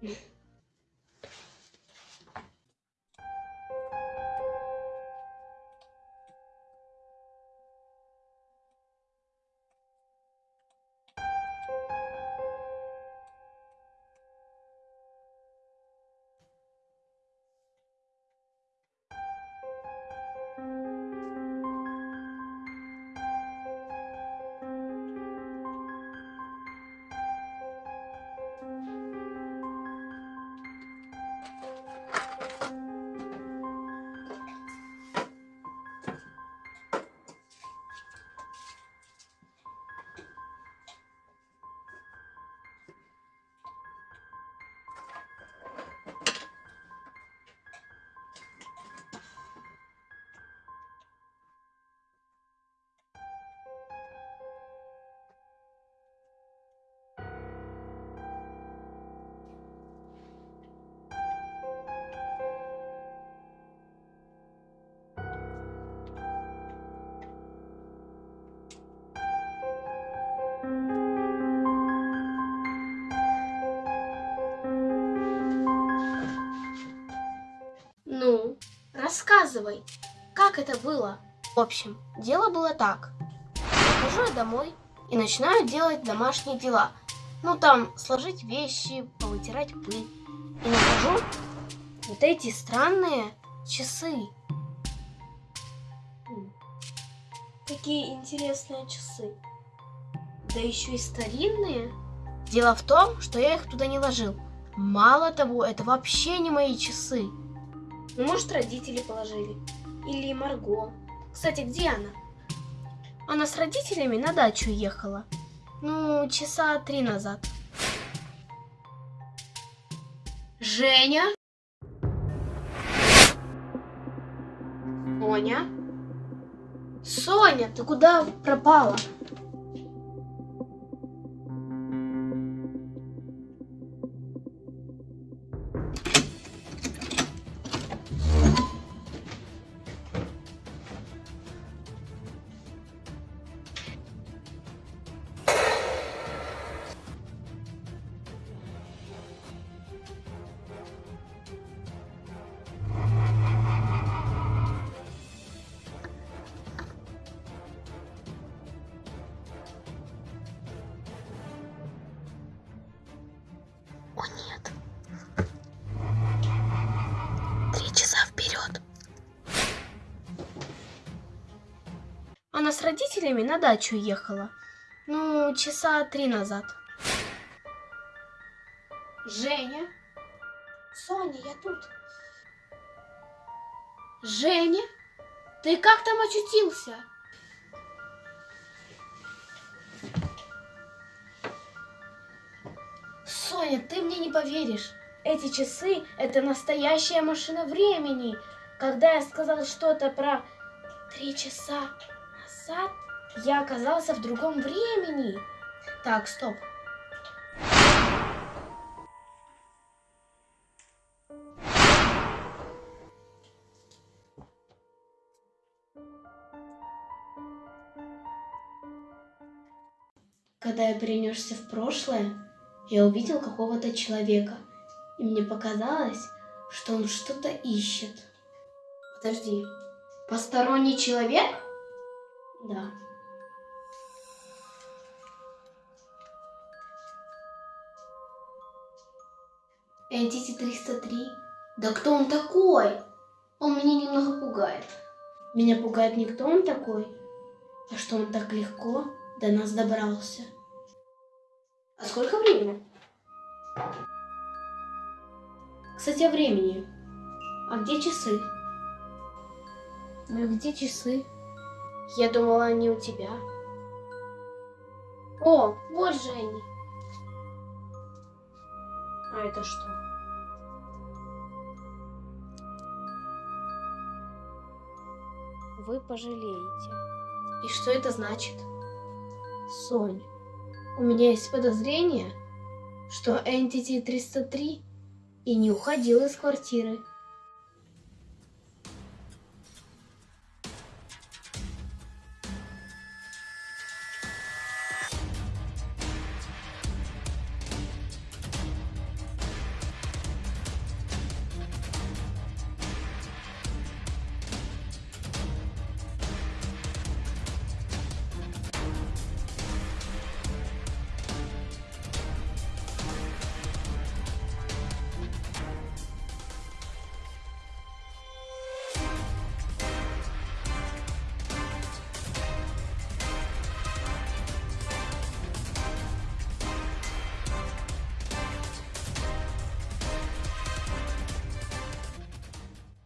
Yeah. Ну, рассказывай, как это было? В общем, дело было так. Прихожу я домой и начинаю делать домашние дела. Ну, там, сложить вещи, повытирать пыль. И нахожу вот эти странные часы. Какие интересные часы. Да еще и старинные. Дело в том, что я их туда не ложил. Мало того, это вообще не мои часы. Ну, может, родители положили. Или Марго. Кстати, где она? Она с родителями на дачу ехала. Ну, часа три назад. Женя? Соня? Соня, ты куда пропала? Она с родителями на дачу ехала. Ну, часа три назад. Женя? Соня, я тут. Женя? Ты как там очутился? Соня, ты мне не поверишь. Эти часы — это настоящая машина времени. Когда я сказал что-то про три часа назад, я оказался в другом времени. Так, стоп. Когда я перенесся в прошлое, я увидел какого-то человека, и мне показалось, что он что-то ищет. Подожди, посторонний человек? Да. Entity 303? Да кто он такой? Он меня немного пугает. Меня пугает не кто он такой, а что он так легко до нас добрался. А сколько времени? Кстати, о времени. А где часы? Ну где часы? Я думала, они у тебя. О, вот же они. А это что? Вы пожалеете. И что это значит? Сонь, у меня есть подозрение, что Entity 303 и не уходил из квартиры.